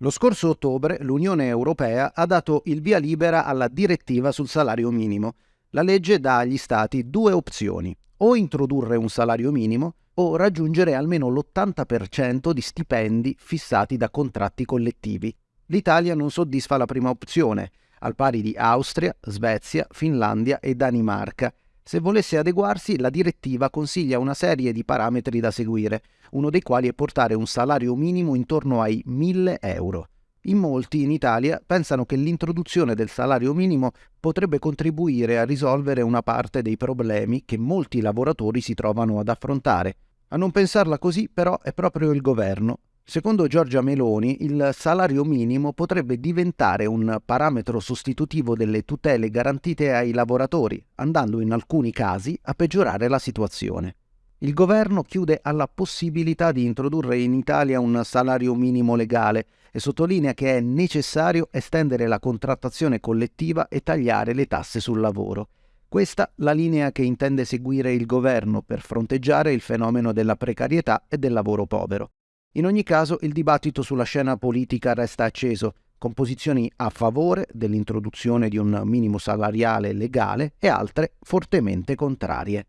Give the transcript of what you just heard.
Lo scorso ottobre l'Unione Europea ha dato il via libera alla direttiva sul salario minimo. La legge dà agli Stati due opzioni, o introdurre un salario minimo o raggiungere almeno l'80% di stipendi fissati da contratti collettivi. L'Italia non soddisfa la prima opzione, al pari di Austria, Svezia, Finlandia e Danimarca. Se volesse adeguarsi, la direttiva consiglia una serie di parametri da seguire, uno dei quali è portare un salario minimo intorno ai 1000 euro. In molti in Italia pensano che l'introduzione del salario minimo potrebbe contribuire a risolvere una parte dei problemi che molti lavoratori si trovano ad affrontare. A non pensarla così però è proprio il governo. Secondo Giorgia Meloni, il salario minimo potrebbe diventare un parametro sostitutivo delle tutele garantite ai lavoratori, andando in alcuni casi a peggiorare la situazione. Il governo chiude alla possibilità di introdurre in Italia un salario minimo legale e sottolinea che è necessario estendere la contrattazione collettiva e tagliare le tasse sul lavoro. Questa la linea che intende seguire il governo per fronteggiare il fenomeno della precarietà e del lavoro povero. In ogni caso il dibattito sulla scena politica resta acceso, con posizioni a favore dell'introduzione di un minimo salariale legale e altre fortemente contrarie.